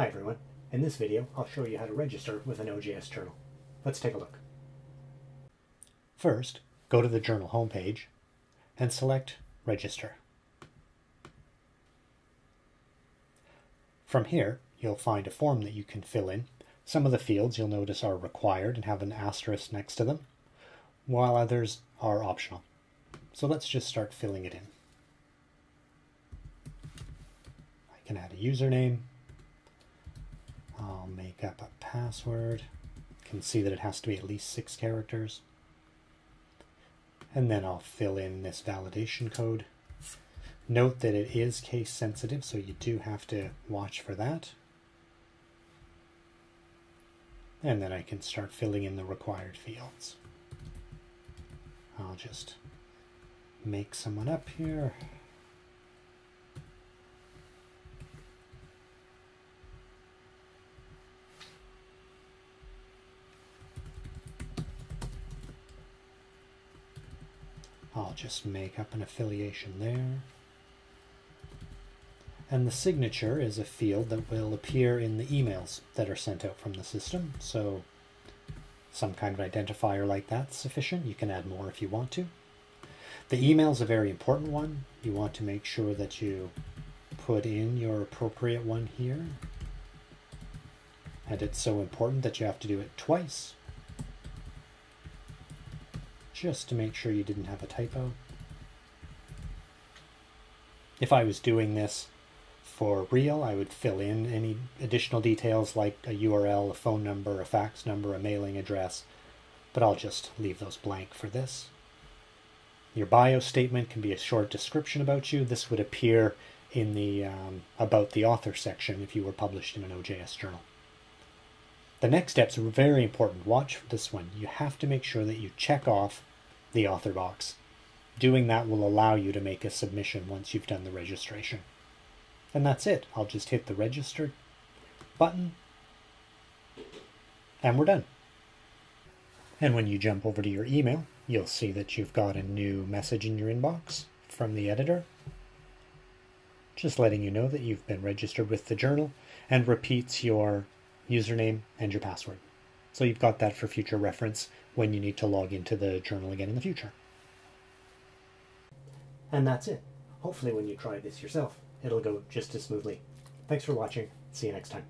Hi everyone. In this video, I'll show you how to register with an OJS journal. Let's take a look. First, go to the journal homepage and select Register. From here, you'll find a form that you can fill in. Some of the fields you'll notice are required and have an asterisk next to them, while others are optional. So let's just start filling it in. I can add a username. I'll make up a password. You can see that it has to be at least six characters. And then I'll fill in this validation code. Note that it is case sensitive, so you do have to watch for that. And then I can start filling in the required fields. I'll just make someone up here. I'll just make up an affiliation there. And the signature is a field that will appear in the emails that are sent out from the system. So some kind of identifier like that's sufficient. You can add more if you want to. The email is a very important one. You want to make sure that you put in your appropriate one here. And it's so important that you have to do it twice just to make sure you didn't have a typo. If I was doing this for real, I would fill in any additional details like a URL, a phone number, a fax number, a mailing address, but I'll just leave those blank for this. Your bio statement can be a short description about you. This would appear in the um, About the Author section if you were published in an OJS journal. The next steps are very important. Watch for this one. You have to make sure that you check off the author box. Doing that will allow you to make a submission once you've done the registration. And that's it. I'll just hit the register button and we're done. And when you jump over to your email, you'll see that you've got a new message in your inbox from the editor. Just letting you know that you've been registered with the journal and repeats your username and your password. So you've got that for future reference when you need to log into the journal again in the future. And that's it. Hopefully when you try this yourself, it'll go just as smoothly. Thanks for watching. See you next time.